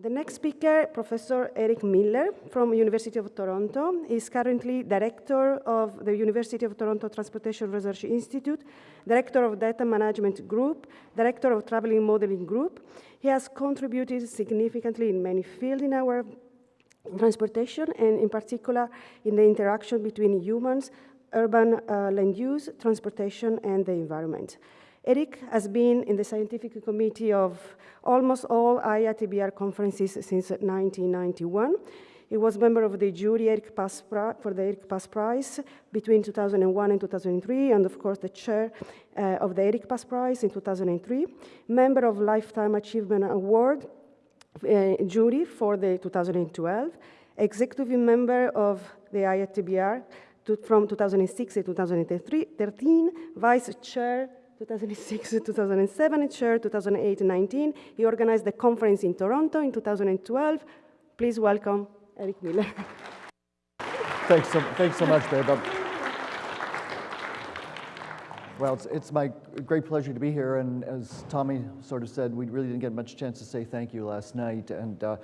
The next speaker, Professor Eric Miller from University of Toronto, is currently Director of the University of Toronto Transportation Research Institute, Director of Data Management Group, Director of Traveling Modeling Group. He has contributed significantly in many fields in our transportation and in particular in the interaction between humans, urban uh, land use, transportation, and the environment. Eric has been in the scientific committee of almost all IATBR conferences since 1991. He was member of the jury Eric Pas for the Eric Pas Prize between 2001 and 2003, and of course the chair uh, of the Eric Pas Prize in 2003, member of Lifetime Achievement Award uh, jury for the 2012, executive member of the IATBR to, from 2006 to 2013, vice chair 2006 to 2007, chair 2008-19. He organized the conference in Toronto in 2012. Please welcome Eric Miller. thanks, so, thanks so much, babe. Well, it's, it's my great pleasure to be here, and as Tommy sort of said, we really didn't get much chance to say thank you last night, and, uh,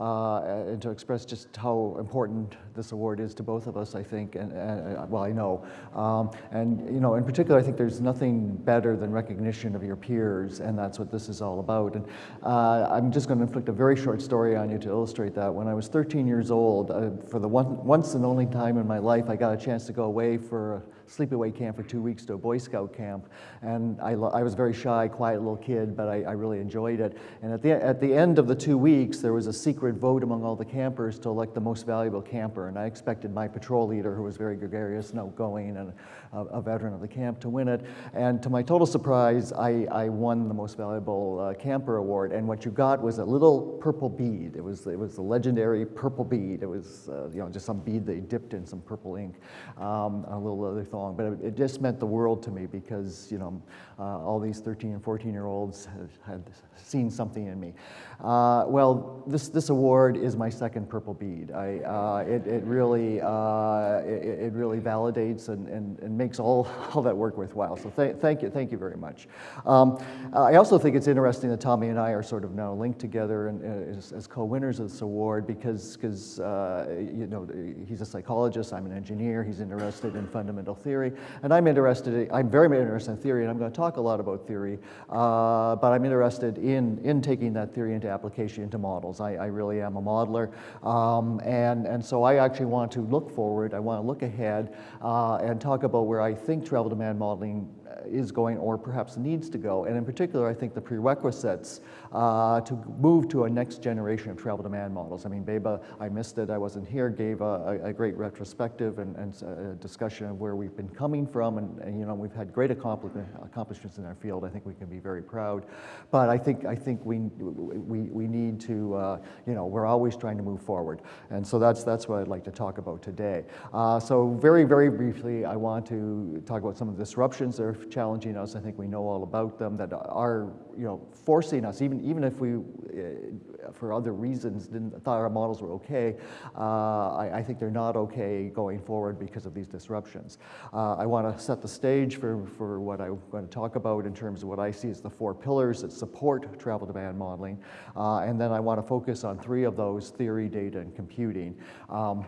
and to express just how important this award is to both of us, I think, and, and well, I know. Um, and, you know, in particular, I think there's nothing better than recognition of your peers, and that's what this is all about. And uh, I'm just going to inflict a very short story on you to illustrate that. When I was 13 years old, uh, for the one, once and only time in my life, I got a chance to go away for a sleepaway camp for two weeks to a Boy Scout camp. And I, I was very shy, quiet little kid, but I, I, really enjoyed it. And at the, at the end of the two weeks, there was a secret vote among all the campers to elect the most valuable camper. And I expected my patrol leader, who was very gregarious and outgoing and a, veteran of the camp, to win it. And to my total surprise, I, I won the most valuable uh, camper award. And what you got was a little purple bead. It was, it was the legendary purple bead. It was uh, you know, just some bead they dipped in some purple ink, um, a little other thong. but it, it, just meant the world to me because, you know, uh, all these 13 and 14 year olds had, had seen something in me. Uh, well, this, this award is my second purple bead. I, uh, it, it, really, uh, it, it, really validates and, and, and makes all, all that work worthwhile. So th thank you, thank you very much. Um, I also think it's interesting that Tommy and I are sort of now linked together and, uh, as, as co-winners of this award because, because uh, you know, he's a psychologist, I'm an engineer, he's interested in fundamental theory, and I'm interested, I'm very interested in theory, and I'm going to talk a lot about theory, uh, but I'm interested in, in taking that theory into application into models. I, I really am a modeler. Um, and, and so I actually want to look forward, I want to look ahead uh, and talk about where I think travel demand modeling is going or perhaps needs to go. And in particular, I think the prerequisites uh, to move to a next generation of travel demand models. I mean, Beba, I missed it, I wasn't here, gave a, a great retrospective and, and, a discussion of where we've been coming from. And, and you know, we've had great accomplishments in our field. I think we can be very proud. But I think, I think we, we, we need to, uh, you know, we're always trying to move forward. And so that's, that's what I'd like to talk about today. Uh, so very, very briefly, I want to talk about some of the disruptions that are challenging us. I think we know all about them that are, you know, forcing us, even, even if we, uh, for other reasons, didn't thought our models were okay, uh, I, I, think they're not okay going forward because of these disruptions. Uh, I want to set the stage for, for what I'm going to talk about in terms of what I see as the four pillars that support travel demand modeling. Uh, and then I want to focus on three of those, theory, data, and computing. Um,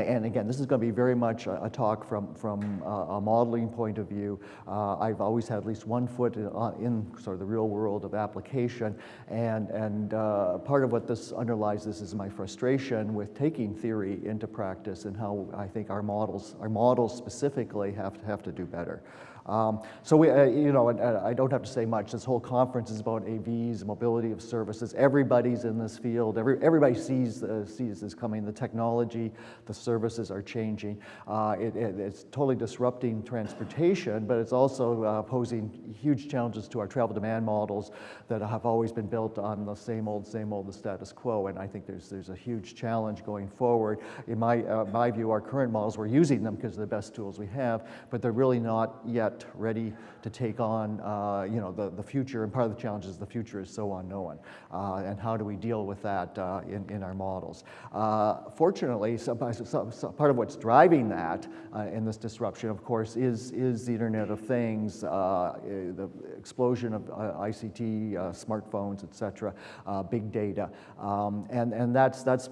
and again, this is going to be very much a, talk from, from a modeling point of view. Uh, I've always had at least one foot in, uh, in, sort of the real world of application, and, and uh, part of what this underlies this is my frustration with taking theory into practice and how I think our models, our models specifically have to, have to do better. Um, so we, uh, you know, uh, I don't have to say much. This whole conference is about AVs, mobility of services. Everybody's in this field. Every, everybody sees uh, sees this coming. The technology, the services are changing. Uh, it, it, it's totally disrupting transportation, but it's also uh, posing huge challenges to our travel demand models that have always been built on the same old, same old, the status quo. And I think there's there's a huge challenge going forward. In my uh, my view, our current models, we're using them because they're the best tools we have, but they're really not yet yet ready to take on, uh, you know, the, the future, and part of the challenge is the future is so unknown, uh, and how do we deal with that uh, in, in our models. Uh, fortunately, some, some, part of what's driving that uh, in this disruption, of course, is, is the Internet of Things, uh, the explosion of ICT, smartphones, et cetera, big data, um, and, and that's, that's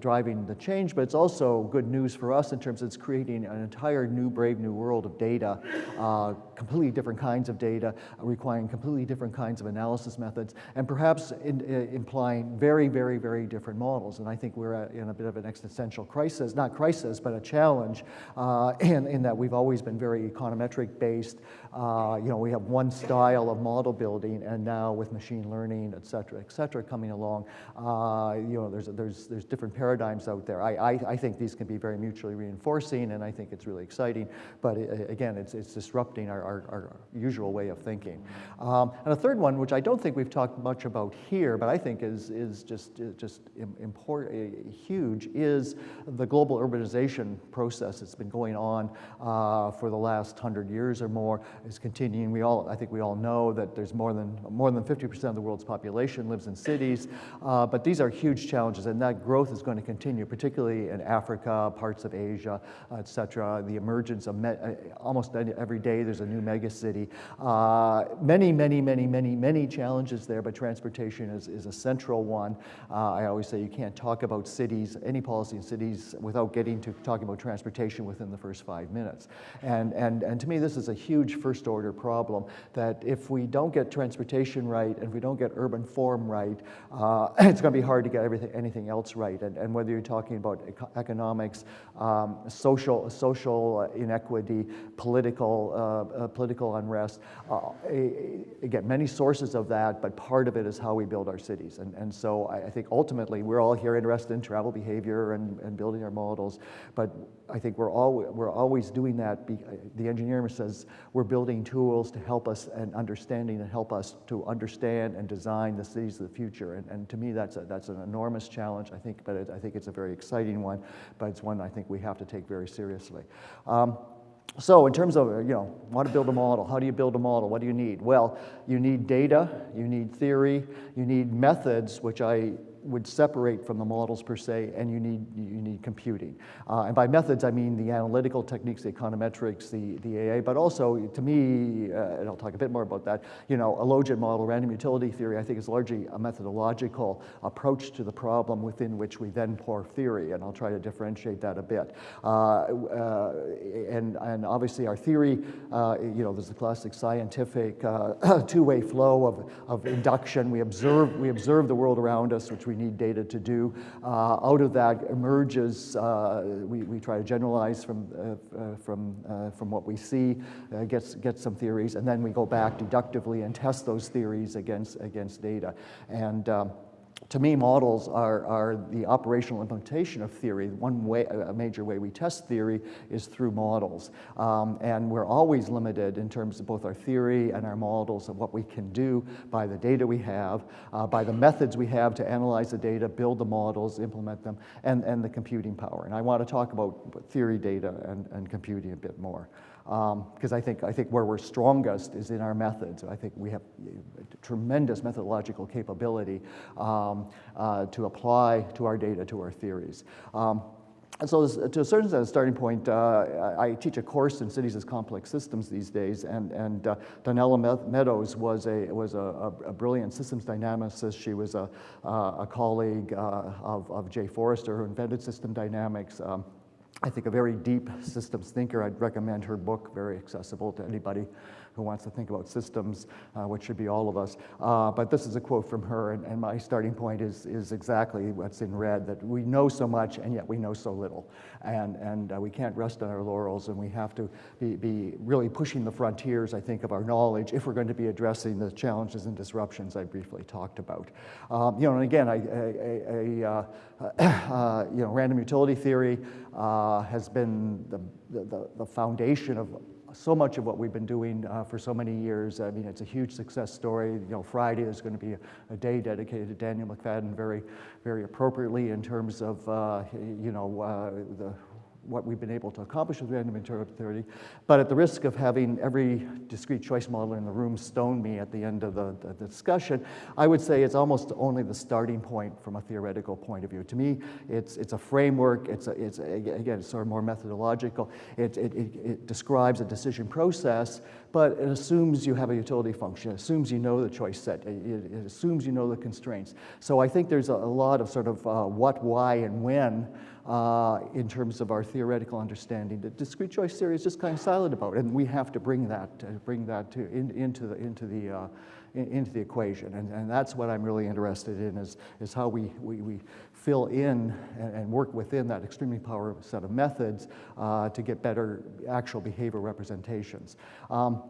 driving the change, but it's also good news for us in terms of it's creating an entire new, brave new world of data, uh, completely different kinds of data, requiring completely different kinds of analysis methods, and perhaps in, uh, implying very, very, very different models. And I think we're in a bit of an existential crisis, not crisis, but a challenge uh, in, in that we've always been very econometric based. Uh, you know, we have one style of model building, and now with machine learning, et cetera, et cetera, coming along, uh, you know, there's, there's, there's different paradigms out there. I, I, I think these can be very mutually reinforcing, and I think it's really exciting. But it, again, it's, it's disrupting our, our, our usual way of thinking. Um, and a third one, which I don't think we've talked much about here, but I think is, is just, just important, huge, is the global urbanization process that's been going on uh, for the last hundred years or more is continuing. We all, I think we all know that there's more than more than 50% of the world's population lives in cities, uh, but these are huge challenges, and that growth is going to continue, particularly in Africa, parts of Asia, et cetera. The emergence of uh, almost every day there's a new megacity. Uh, many, many, many, many, many challenges there, but transportation is, is a central one. Uh, I always say you can't talk about cities, any policy in cities, without getting to talking about transportation within the first five minutes. And, and, and to me, this is a huge first order problem that if we don't get transportation right and we don't get urban form right, uh, it's going to be hard to get everything, anything else right. And, and whether you're talking about eco economics, um, social, social inequity, political, uh, uh, political unrest, uh, again, many sources of that, but part of it is how we build our cities. And, and so I, I think ultimately we're all here interested in travel behavior and, and building our models, but I think we're, all, we're always doing that. Be, the engineer says we're building tools to help us and understanding and help us to understand and design the cities of the future. And, and to me, that's, a, that's an enormous challenge, I think, but it, I think it's a very exciting one, but it's one I think we have to take very seriously. Um, so in terms of, you know, want to build a model, how do you build a model? What do you need? Well, you need data, you need theory, you need methods, which I would separate from the models per se, and you need, you need computing. Uh, and by methods, I mean the analytical techniques, the econometrics, the, the AA, but also, to me, uh, and I'll talk a bit more about that, you know, a logit model, random utility theory, I think is largely a methodological approach to the problem within which we then pour theory, and I'll try to differentiate that a bit. Uh, uh and, and obviously our theory, uh, you know, there's the classic scientific uh, two-way flow of, of induction. We observe, we observe the world around us, which we we need data to do. Uh, out of that emerges, uh, we, we try to generalize from, uh, from, from what we see, uh, get, get some theories, and then we go back deductively and test those theories against, against data. And um, to me, models are, are the operational implementation of theory. One way, a major way we test theory is through models. Um, and we're always limited in terms of both our theory and our models of what we can do by the data we have, uh, by the methods we have to analyze the data, build the models, implement them, and, and the computing power. And I want to talk about theory, data, and, and computing a bit more because um, I, think, I think where we're strongest is in our methods. I think we have tremendous methodological capability um, uh, to apply to our data, to our theories. Um, and so to a certain extent, starting point, uh, I teach a course in cities as complex systems these days, and, and uh, Donella Meadows was, a, was a, a, brilliant systems dynamicist. She was a, a colleague uh, of, of Jay Forrester, who invented system dynamics. Um, I think a very deep systems thinker. I'd recommend her book, very accessible to anybody who wants to think about systems, uh, which should be all of us. Uh, but this is a quote from her, and, and, my starting point is, is exactly what's in red, that we know so much, and yet we know so little. And, and uh, we can't rest on our laurels, and we have to be, be really pushing the frontiers, I think, of our knowledge if we're going to be addressing the challenges and disruptions I briefly talked about. Um, you know, and again, I, a, a, uh, uh, you know, random utility theory uh, has been the, the, the foundation of so much of what we've been doing uh, for so many years. I mean, it's a huge success story. You know, Friday is going to be a, a day dedicated to Daniel McFadden very, very appropriately in terms of, uh, you know, uh, the what we've been able to accomplish with random internal theory, but at the risk of having every discrete choice modeler in the room stone me at the end of the, the, the discussion, I would say it's almost only the starting point from a theoretical point of view. To me, it's, it's a framework, it's, a, it's a, again, it's sort of more methodological. It, it, it, it describes a decision process, but it assumes you have a utility function. It assumes you know the choice set. It, it assumes you know the constraints. So I think there's a, a lot of sort of uh, what, why, and when uh, in terms of our theoretical understanding that discrete choice theory is just kind of silent about, and we have to bring that, uh, bring that to, in, into the, into the, uh, in, into the equation. And, and that's what I'm really interested in is, is how we, we, we fill in and, and work within that extremely powerful set of methods uh, to get better actual behavior representations. Um,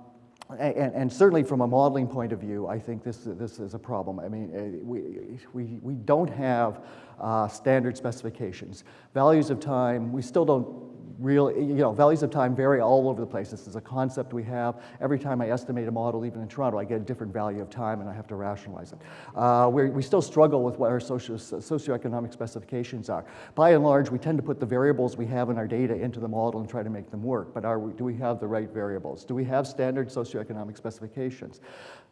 and, and, certainly from a modeling point of view, I think this, this is a problem. I mean, uh, we, we, we don't have uh, standard specifications. Values of time, we still don't real, you know, values of time vary all over the place. This is a concept we have. Every time I estimate a model, even in Toronto, I get a different value of time and I have to rationalize it. Uh, we still struggle with what our socio socioeconomic specifications are. By and large, we tend to put the variables we have in our data into the model and try to make them work, but we, do we have the right variables? Do we have standard socioeconomic specifications?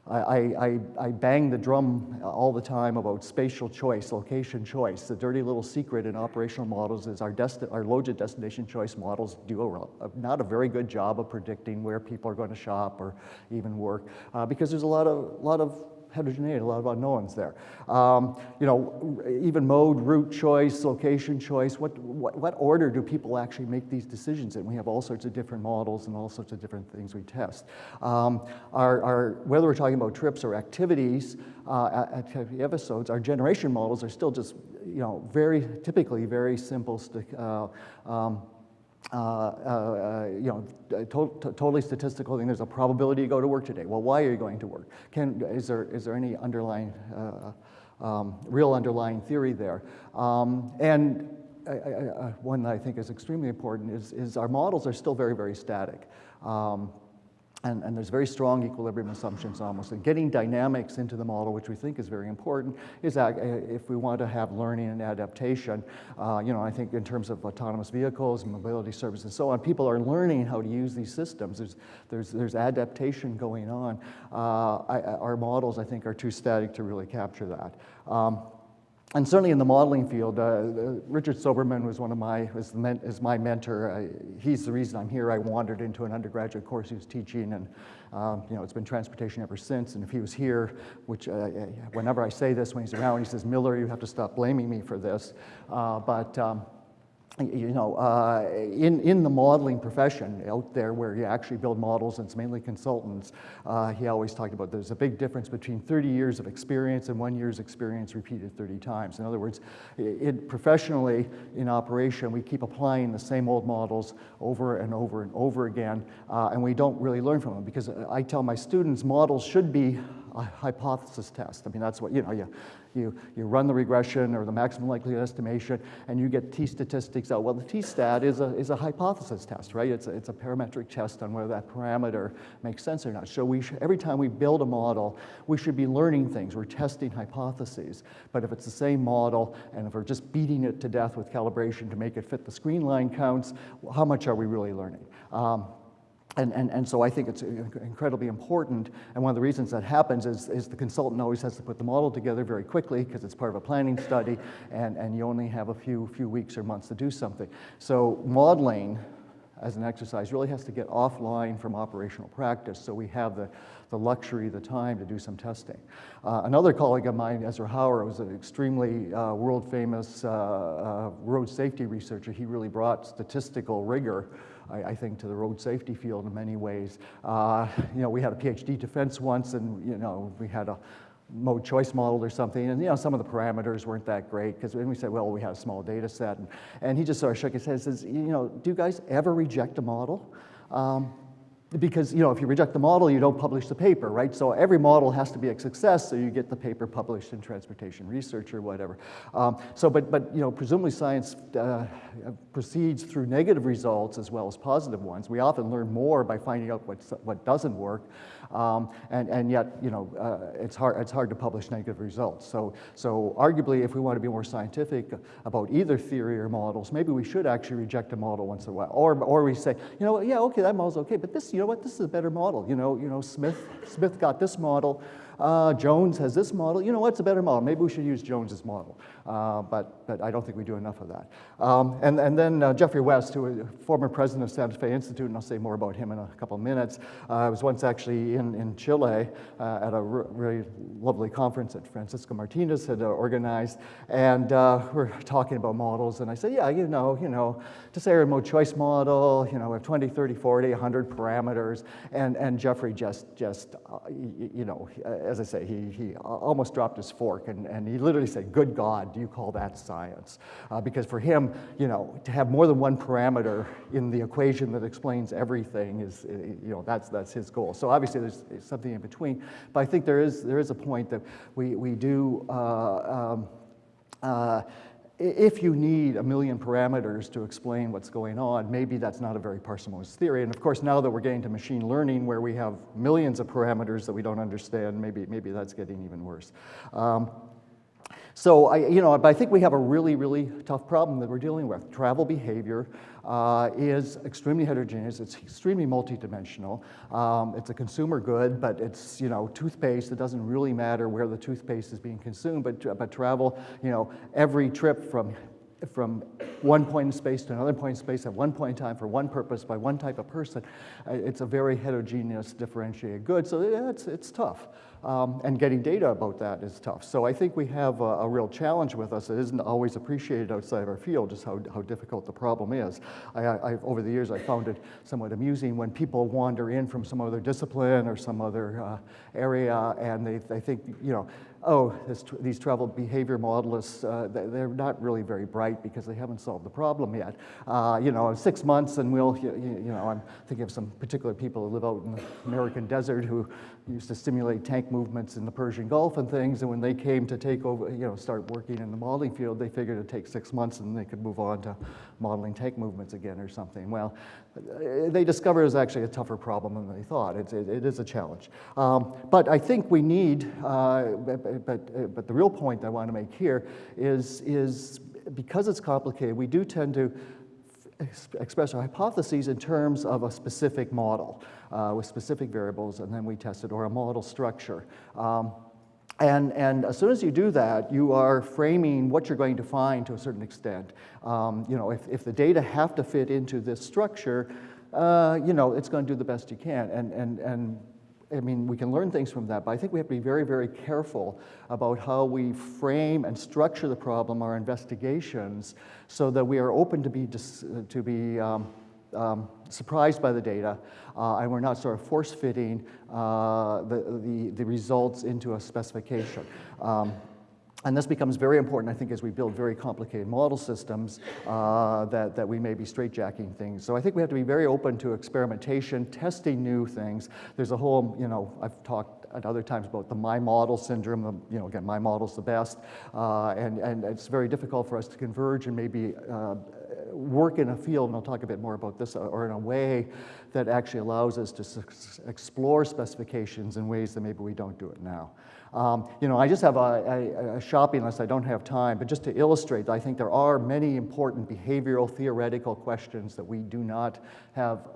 I, I, I, bang the drum all the time about spatial choice, location choice. The dirty little secret in operational models is our, our logit destination choice models do a, a, not a very good job of predicting where people are going to shop or even work uh, because there's a lot of, lot of heterogeneity, a lot of unknowns there. Um, you know, even mode, route choice, location choice, what, what, what, order do people actually make these decisions in? We have all sorts of different models and all sorts of different things we test. Um, our, our, whether we're talking about trips or activities, uh, episodes, our generation models are still just, you know, very, typically very simple, uh, um, uh, uh, you know, to totally statistical thing. There's a probability you go to work today. Well, why are you going to work? Can, is, there, is there any underlying, uh, um, real underlying theory there? Um, and I, I, one that I think is extremely important is, is our models are still very, very static. Um, and, and, there's very strong equilibrium assumptions almost. And getting dynamics into the model, which we think is very important, is that if we want to have learning and adaptation, uh, you know, I think in terms of autonomous vehicles, mobility services, and so on, people are learning how to use these systems. There's, there's, there's adaptation going on. Uh, I, our models, I think, are too static to really capture that. Um, and certainly in the modeling field, uh, uh, Richard Soberman was one of my, was, men, is my mentor. I, he's the reason I'm here. I wandered into an undergraduate course he was teaching and um, you know, it's been transportation ever since. And if he was here, which uh, whenever I say this when he's around, he says, Miller, you have to stop blaming me for this. Uh, but um, you know, uh, in, in the modeling profession out there where you actually build models and it's mainly consultants, uh, he always talked about there's a big difference between 30 years of experience and one year's experience repeated 30 times. In other words, it, professionally in operation, we keep applying the same old models over and over and over again, uh, and we don't really learn from them because I tell my students models should be a hypothesis test. I mean, that's what, you know, you, you, you run the regression or the maximum likelihood estimation, and you get t-statistics out. Well, the t-stat is a, is a hypothesis test, right? It's a, it's a parametric test on whether that parameter makes sense or not. So we every time we build a model, we should be learning things. We're testing hypotheses. But if it's the same model, and if we're just beating it to death with calibration to make it fit the screen line counts, how much are we really learning? Um, and, and, and so I think it's incredibly important. And one of the reasons that happens is, is the consultant always has to put the model together very quickly because it's part of a planning study and, and you only have a few, few weeks or months to do something. So modeling as an exercise really has to get offline from operational practice so we have the, the luxury, the time to do some testing. Uh, another colleague of mine, Ezra Hauer, was an extremely uh, world famous uh, uh, road safety researcher. He really brought statistical rigor I, I, think, to the road safety field in many ways. Uh, you know, we had a PhD defense once, and you know, we had a mode choice model or something, and you know, some of the parameters weren't that great because when we said, well, we had a small data set, and, and he just sort of shook his head and says, you know, do you guys ever reject a model? Um, because you know, if you reject the model, you don't publish the paper, right? So every model has to be a success, so you get the paper published in Transportation Research or whatever. Um, so, but, but you know, presumably science uh, proceeds through negative results as well as positive ones. We often learn more by finding out what, what doesn't work. Um, and, and yet, you know, uh, it's, hard, it's hard to publish negative results. So, so arguably, if we want to be more scientific about either theory or models, maybe we should actually reject a model once in a while. Or, or we say, you know, yeah, okay, that model's okay, but this, you know what, this is a better model. You know, you know Smith, Smith got this model, uh, Jones has this model. You know what's a better model? Maybe we should use Jones's model. Uh, but, but I don't think we do enough of that. Um, and, and then uh, Geoffrey West, who is former president of Santa Fe Institute, and I'll say more about him in a couple of minutes, uh, was once actually in, in Chile uh, at a really lovely conference that Francisco Martinez had uh, organized. And we're talking about models. And I said, yeah, you know, you know, to say a remote choice model, you know, we have 20, 30, 40, 100 parameters. And, and Geoffrey just, just you know, as I say, he, he almost dropped his fork and, and he literally said, good God, you call that science? Uh, because for him, you know, to have more than one parameter in the equation that explains everything is, uh, you know, that's, that's his goal. So obviously there's something in between, but I think there is, there is a point that we, we do, uh, um, uh, if you need a million parameters to explain what's going on, maybe that's not a very parsimonious theory. And of course, now that we're getting to machine learning where we have millions of parameters that we don't understand, maybe, maybe that's getting even worse. Um, so I, you know, but I think we have a really, really tough problem that we're dealing with. Travel behavior uh, is extremely heterogeneous. It's extremely multidimensional. Um, it's a consumer good, but it's, you know, toothpaste. It doesn't really matter where the toothpaste is being consumed, but, but travel, you know, every trip from from one point in space to another point in space at one point in time for one purpose by one type of person. It's a very heterogeneous differentiated good, so it's, it's tough. Um, and getting data about that is tough. So I think we have a, a, real challenge with us. It isn't always appreciated outside of our field just how, how difficult the problem is. I, I, over the years, I found it somewhat amusing when people wander in from some other discipline or some other uh, area and they, they think, you know, oh, this, these travel behavior modelists, uh, they're not really very bright because they haven't solved the problem yet. Uh, you know, six months and we'll, you, you, know, I'm thinking of some particular people who live out in the American desert who used to simulate tank movements in the Persian Gulf and things, and when they came to take over, you know, start working in the modeling field, they figured it'd take six months and they could move on to modeling tank movements again or something. Well, they discovered it was actually a tougher problem than they thought. It's, it, it is a challenge. Um, but I think we need, uh, but, but, but the real point I want to make here is, is because it's complicated, we do tend to express our hypotheses in terms of a specific model uh, with specific variables, and then we test it, or a model structure. Um, and, and as soon as you do that, you are framing what you're going to find to a certain extent. Um, you know, if, if the data have to fit into this structure, uh, you know, it's going to do the best you can. And, and, and I mean, we can learn things from that, but I think we have to be very, very careful about how we frame and structure the problem, our investigations, so that we are open to be, to be um, um, surprised by the data, uh, and we're not sort of force-fitting uh, the, the, the, results into a specification. Um, and this becomes very important, I think, as we build very complicated model systems uh, that, that we may be straightjacking things. So I think we have to be very open to experimentation, testing new things. There's a whole, you know, I've talked at other times about the my model syndrome, the, you know, again, my model's the best, uh, and, and it's very difficult for us to converge and maybe uh, work in a field, and I'll talk a bit more about this, or in a way that actually allows us to explore specifications in ways that maybe we don't do it now. Um, you know, I just have a, a, a, shopping list, I don't have time, but just to illustrate, I think there are many important behavioral theoretical questions that we do not have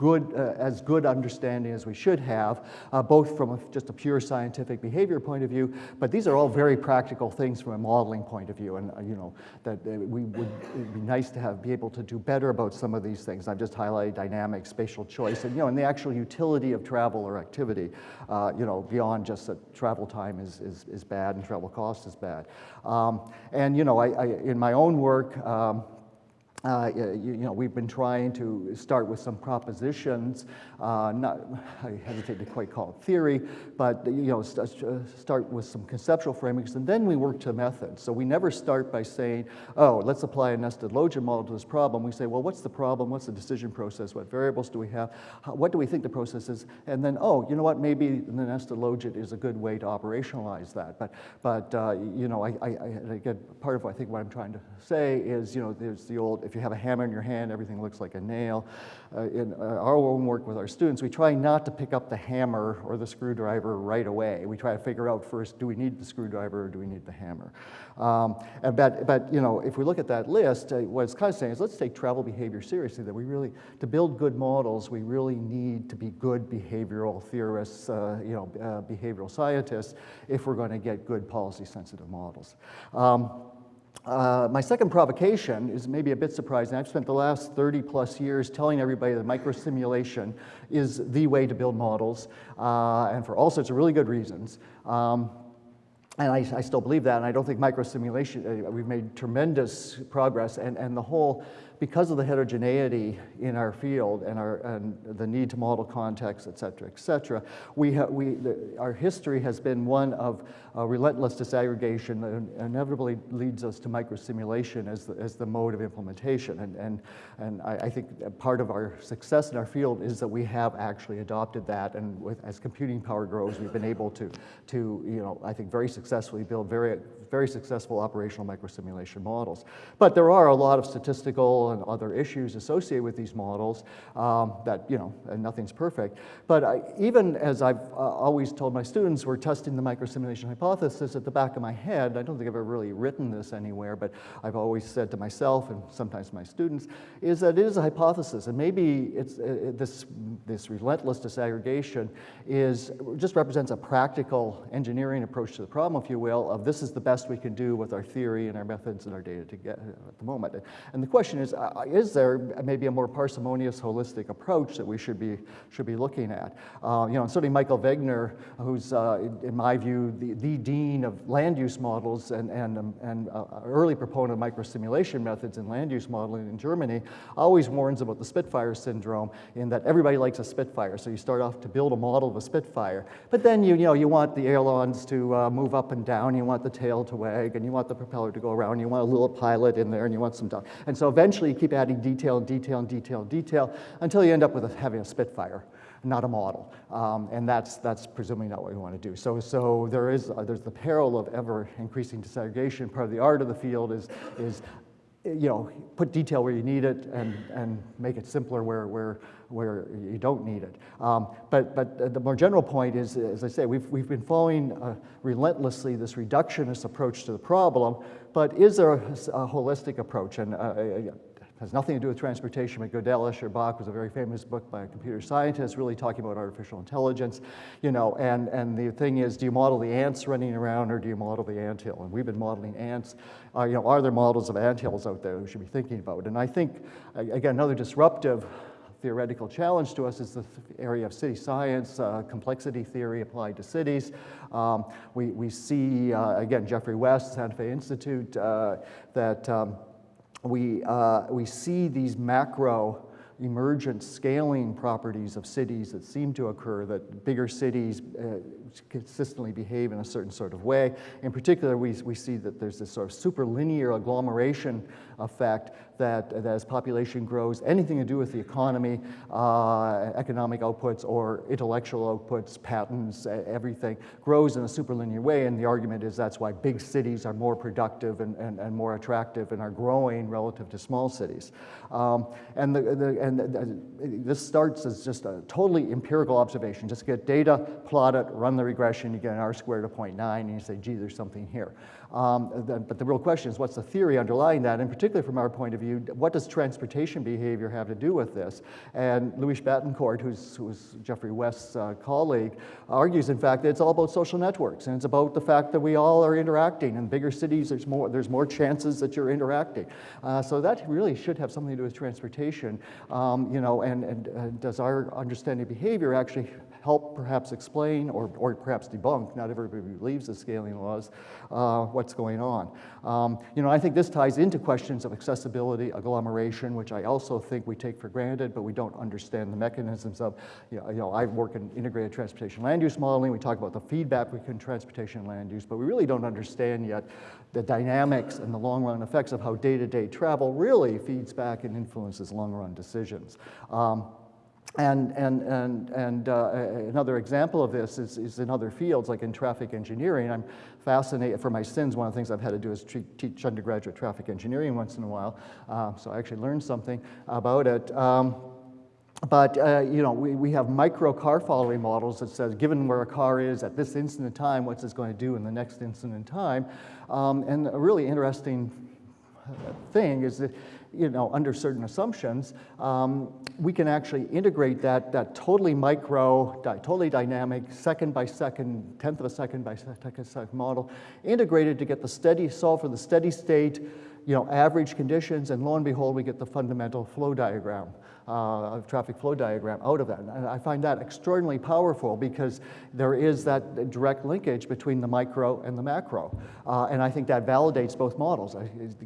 good, uh, as good understanding as we should have, uh, both from a, just a pure scientific behavior point of view, but these are all very practical things from a modeling point of view, and uh, you know, that we would, be nice to have, be able to do better about some of these things. I've just highlighted dynamic spatial choice, and you know, and the actual utility of travel or activity, uh, you know, beyond just that travel time is, is, is bad and travel cost is bad. Um, and you know, I, I, in my own work, um, uh, you, you, know, we've been trying to start with some propositions, uh, not, I hesitate to quite call it theory, but you know, st start with some conceptual framings, and then we work to methods. So we never start by saying, oh, let's apply a nested logit model to this problem. We say, well, what's the problem? What's the decision process? What variables do we have? How, what do we think the process is? And then, oh, you know what, maybe the nested logit is a good way to operationalize that. But, but uh, you know, I, I, I, again, part of I think what I'm trying to say is, you know, there's the old, if you have a hammer in your hand, everything looks like a nail. Uh, in uh, our own work with our students, we try not to pick up the hammer or the screwdriver right away. We try to figure out first, do we need the screwdriver or do we need the hammer? Um, and but, but, you know, if we look at that list, uh, what it's kind of saying is let's take travel behavior seriously, that we really, to build good models, we really need to be good behavioral theorists, uh, you know, uh, behavioral scientists, if we're going to get good policy-sensitive models. Um, uh, my second provocation is maybe a bit surprising. I've spent the last 30 plus years telling everybody that microsimulation is the way to build models, uh, and for all sorts of really good reasons. Um, and I, I, still believe that, and I don't think microsimulation, uh, we've made tremendous progress, and, and the whole because of the heterogeneity in our field and, our, and the need to model context, et cetera, et cetera, we we, the, our history has been one of uh, relentless disaggregation that inevitably leads us to microsimulation as the, as the mode of implementation. And, and, and I, I, think part of our success in our field is that we have actually adopted that, and with, as computing power grows, we've been able to, to, you know, I think very successfully build very, very successful operational microsimulation models. But there are a lot of statistical and other issues associated with these models um, that, you know, nothing's perfect. But I, even as I've uh, always told my students, we're testing the microsimulation hypothesis at the back of my head. I don't think I've ever really written this anywhere, but I've always said to myself and sometimes my students, is that it is a hypothesis. And maybe it's, uh, this, this relentless disaggregation is, just represents a practical engineering approach to the problem, if you will, of this is the best we can do with our theory and our methods and our data to get at the moment. And the question is, uh, is there maybe a more parsimonious, holistic approach that we should be, should be looking at? Uh, you know, certainly Michael Wegener, who's, uh, in, in, my view, the, the dean of land use models and, and, um, and uh, early proponent of microsimulation methods in land use modeling in Germany, always warns about the Spitfire syndrome in that everybody likes a Spitfire. So you start off to build a model of a Spitfire, but then you, you, know, you want the ailerons to uh, move up and down, you want the tail to wag, and you want the propeller to go around, you want a little pilot in there, and you want some, and so eventually you keep adding detail and detail and detail and detail until you end up with a, having a Spitfire not a model. Um, and that's, that's presumably not what we want to do. So, so there is, uh, there's the peril of ever increasing disaggregation. Part of the art of the field is, is you know, put detail where you need it and, and make it simpler where, where, where you don't need it. Um, but, but the more general point is, as I say, we've, we've been following uh, relentlessly this reductionist approach to the problem, but is there a, a holistic approach? And uh, has nothing to do with transportation, but Gödel Escher-Bach was a very famous book by a computer scientist really talking about artificial intelligence, you know, and, and the thing is, do you model the ants running around or do you model the anthill? And we've been modeling ants, uh, you know, are there models of anthills out there we should be thinking about? And I think, again, another disruptive theoretical challenge to us is the area of city science, uh, complexity theory applied to cities. Um, we, we see, uh, again, Geoffrey West, Santa Fe Institute, uh, that um, we, uh, we see these macro emergent scaling properties of cities that seem to occur, that bigger cities uh, consistently behave in a certain sort of way. In particular, we, we see that there's this sort of superlinear agglomeration effect that, that as population grows, anything to do with the economy, uh, economic outputs or intellectual outputs, patents, everything grows in a superlinear way. And the argument is that's why big cities are more productive and, and, and more attractive and are growing relative to small cities. Um, and the, the, and the, this starts as just a totally empirical observation. Just get data, plot it, run the regression, you get an R squared of 0.9, and you say, gee, there's something here. Um, the, but the real question is, what's the theory underlying that? And particularly from our point of view, what does transportation behavior have to do with this? And Luis Bettencourt, who's, who's Geoffrey West's uh, colleague, argues, in fact, that it's all about social networks, and it's about the fact that we all are interacting. In bigger cities, there's more, there's more chances that you're interacting. Uh, so that really should have something to do with transportation, um, you know, and, and does our understanding of behavior actually help perhaps explain or, or perhaps debunk, not everybody believes the scaling laws, uh, what's going on. Um, you know, I think this ties into questions of accessibility, agglomeration, which I also think we take for granted, but we don't understand the mechanisms of, you know, you know I work in integrated transportation land use modeling, we talk about the feedback we can transportation land use, but we really don't understand yet the dynamics and the long run effects of how day-to-day -day travel really feeds back and influences long run decisions. Um, and, and, and, and uh, another example of this is, is in other fields, like in traffic engineering. I'm fascinated, for my sins, one of the things I've had to do is teach undergraduate traffic engineering once in a while. Uh, so I actually learned something about it. Um, but uh, you know, we, we have micro car following models that says, given where a car is at this instant in time, what's it going to do in the next instant in time? Um, and a really interesting thing is that you know, under certain assumptions, um, we can actually integrate that, that totally micro, totally dynamic, second by second, tenth of a second by second, second model, integrated to get the steady, solve for the steady state, you know, average conditions, and lo and behold, we get the fundamental flow diagram uh, traffic flow diagram out of that. And I find that extraordinarily powerful because there is that direct linkage between the micro and the macro. Uh, and I think that validates both models.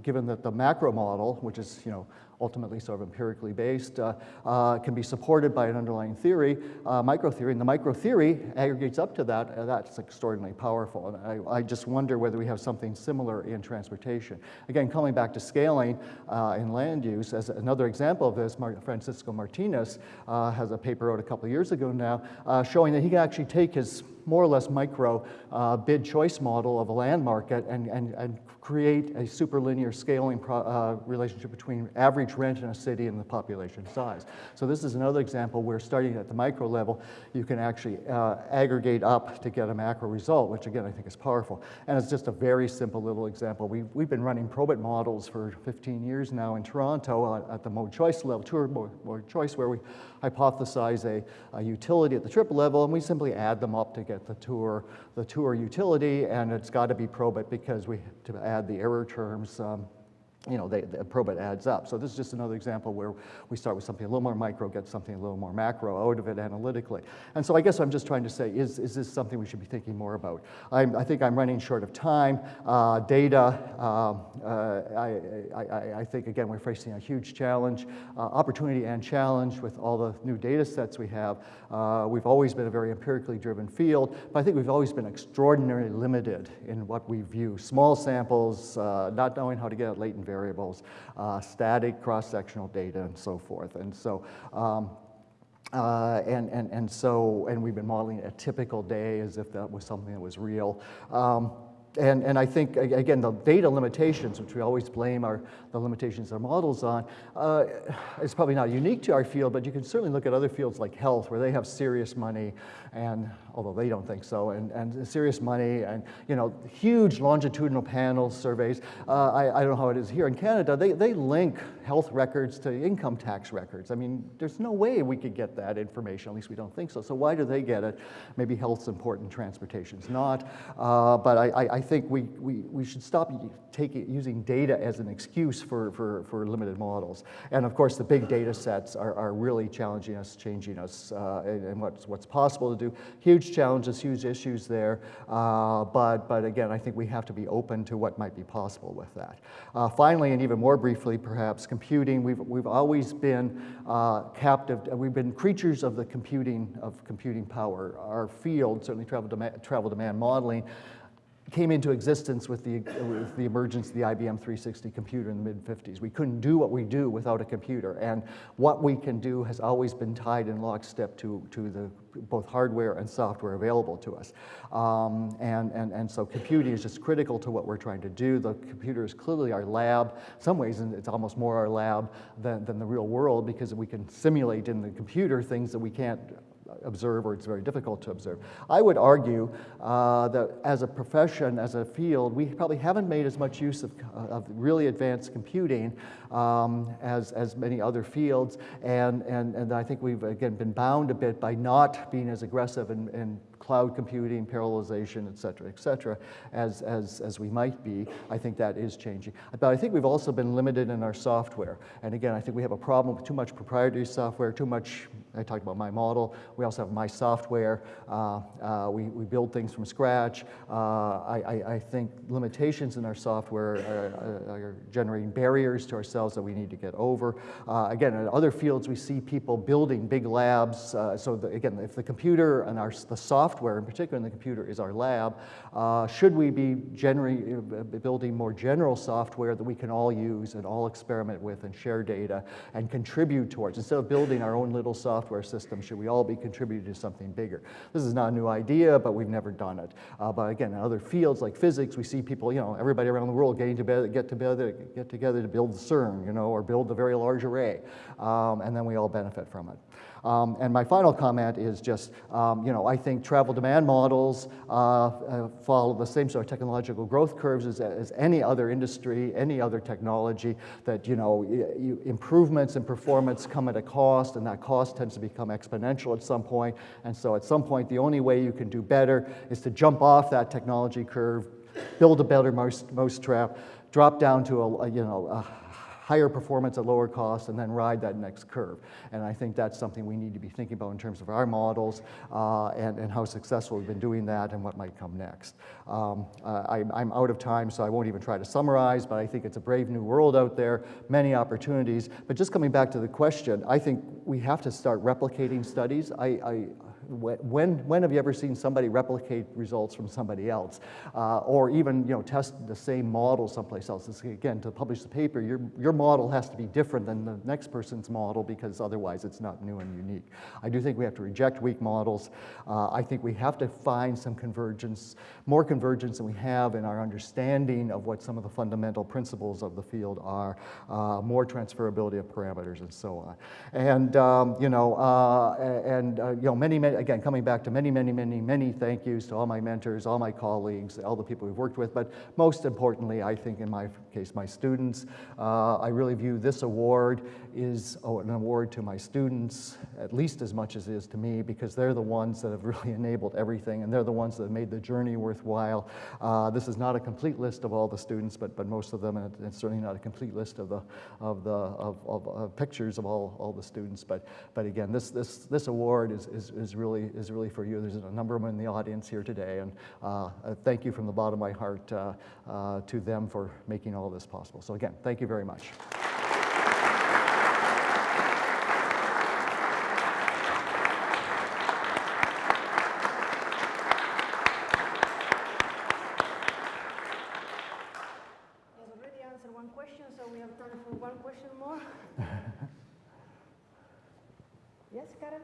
Given that the macro model, which is, you know, ultimately sort of empirically based, uh, uh, can be supported by an underlying theory, uh, micro theory, and the micro theory aggregates up to that, and that's extraordinarily powerful. And I, I, just wonder whether we have something similar in transportation. Again, coming back to scaling uh, in land use, as another example of this, Mar Francisco Martinez uh, has a paper out a couple of years ago now, uh, showing that he can actually take his more or less micro uh, bid choice model of a land market and, and, and create a superlinear scaling uh, relationship between average rent in a city and the population size. So this is another example where starting at the micro level, you can actually uh, aggregate up to get a macro result, which again, I think is powerful. And it's just a very simple little example. We, we've been running probit models for 15 years now in Toronto uh, at the mode choice level, tour mode, mode choice, where we hypothesize a, a, utility at the trip level, and we simply add them up to get the tour, the tour utility, and it's got to be probit because we have to add the error terms. Um, you know, they, the probit adds up. So this is just another example where we start with something a little more micro, get something a little more macro out of it analytically. And so I guess I'm just trying to say, is, is this something we should be thinking more about? I'm, i think I'm running short of time. Uh, data, uh, uh, I, I, I, think, again, we're facing a huge challenge, uh, opportunity and challenge with all the new data sets we have. Uh, we've always been a very empirically driven field, but I think we've always been extraordinarily limited in what we view. Small samples, uh, not knowing how to get at latent variables, uh, static cross-sectional data, and so forth. And so, um, uh, and, and, and so, and we've been modeling a typical day as if that was something that was real. Um, and, and I think, again, the data limitations, which we always blame our, the limitations our models on, uh, it's probably not unique to our field, but you can certainly look at other fields like health, where they have serious money, and although they don't think so, and, and serious money, and you know, huge longitudinal panel surveys. Uh, I, I don't know how it is here in Canada. They, they link health records to income tax records. I mean, there's no way we could get that information, at least we don't think so. So why do they get it? Maybe health's important, transportation's not. Uh, but I, I think we, we, we should stop taking, using data as an excuse for, for, for limited models. And of course, the big data sets are, are really challenging us, changing us, uh, and, and, what's, what's possible to do. Huge challenges, huge issues there. Uh, but, but again, I think we have to be open to what might be possible with that. Uh, finally, and even more briefly, perhaps, computing. We've, we've always been uh, captive, we've been creatures of the computing, of computing power. Our field, certainly travel, demand, travel demand modeling, came into existence with the, with the emergence of the IBM 360 computer in the mid-50s. We couldn't do what we do without a computer, and what we can do has always been tied in lockstep to, to the both hardware and software available to us. Um, and, and, and so computing is just critical to what we're trying to do. The computer is clearly our lab. In some ways, it's almost more our lab than, than the real world because we can simulate in the computer things that we can't observe or it's very difficult to observe. I would argue uh, that as a profession, as a field, we probably haven't made as much use of, of really advanced computing um, as, as many other fields. And, and, and I think we've, again, been bound a bit by not being as aggressive in, in cloud computing, parallelization, et cetera, et cetera, as, as, as we might be. I think that is changing. But I think we've also been limited in our software. And again, I think we have a problem with too much proprietary software, too much, I talked about my model. We also have my software. Uh, uh, we, we build things from scratch. Uh, I, I, I, think limitations in our software are, are, generating barriers to ourselves that we need to get over. Uh, again, in other fields, we see people building big labs. Uh, so the, again, if the computer and our, the software software, in particular in the computer, is our lab. Uh, should we be uh, building more general software that we can all use and all experiment with and share data and contribute towards, instead of building our own little software system? Should we all be contributing to something bigger? This is not a new idea, but we've never done it. Uh, but again, in other fields like physics, we see people, you know, everybody around the world getting together, get together, get together to build CERN, you know, or build a very large array, um, and then we all benefit from it. Um, and my final comment is just, um, you know, I think travel demand models uh, uh, follow the same sort of technological growth curves as, as any other industry, any other technology, that, you know, you, improvements in performance come at a cost, and that cost tends to become exponential at some point. And so at some point, the only way you can do better is to jump off that technology curve, build a better mouse, mousetrap, drop down to a, a you know, a higher performance at lower cost, and then ride that next curve. And I think that's something we need to be thinking about in terms of our models uh, and, and how successful we've been doing that and what might come next. Um, I, I'm out of time, so I won't even try to summarize, but I think it's a brave new world out there, many opportunities. But just coming back to the question, I think we have to start replicating studies. I, I when, when have you ever seen somebody replicate results from somebody else? Uh, or even you know, test the same model someplace else? Again, to publish the paper, your, your model has to be different than the next person's model because otherwise it's not new and unique. I do think we have to reject weak models. Uh, I think we have to find some convergence, more convergence than we have in our understanding of what some of the fundamental principles of the field are, uh, more transferability of parameters and so on. And, um, you know, uh, and, uh, you know, many, many again, coming back to many, many, many, many thank yous to all my mentors, all my colleagues, all the people we've worked with, but most importantly, I think in my case, my students. Uh, I really view this award is oh, an award to my students, at least as much as it is to me, because they're the ones that have really enabled everything, and they're the ones that have made the journey worthwhile. Uh, this is not a complete list of all the students, but, but most of them, and it's certainly not a complete list of the, of the of, of, of pictures of all, all the students, but, but again, this, this, this award is, is, is, really, is really for you. There's a number of them in the audience here today, and uh, thank you from the bottom of my heart uh, uh, to them for making all this possible. So again, thank you very much. I've already answered one question, so we have time for one question more. Yes, Karen?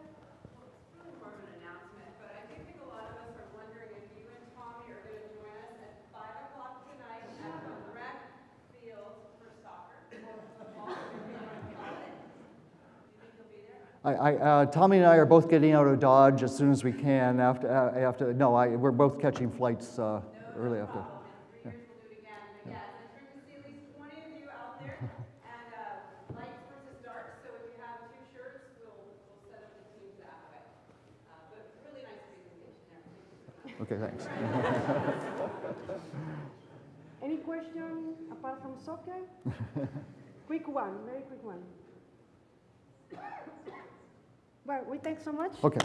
really more of an announcement, but I do think a lot of us are wondering if you and Tommy are going to join us at five o'clock tonight at the rec field for soccer or football, whatever you want to call it. Do you think you'll be there? I, I, uh, Tommy and I are both getting out of Dodge as soon as we can after, uh, after no, I, we're both catching flights uh, early after. In three years, we'll do it again. But yes, it's great to see at least twenty of you out there. And uh, lights versus dark, so if you have two shirts, we'll, we'll set up the teams that way. Uh, But really nice presentation there. Thank you so much. Okay, thanks. Any question apart from soccer? quick one, very quick one. Well, we thank so much. Okay.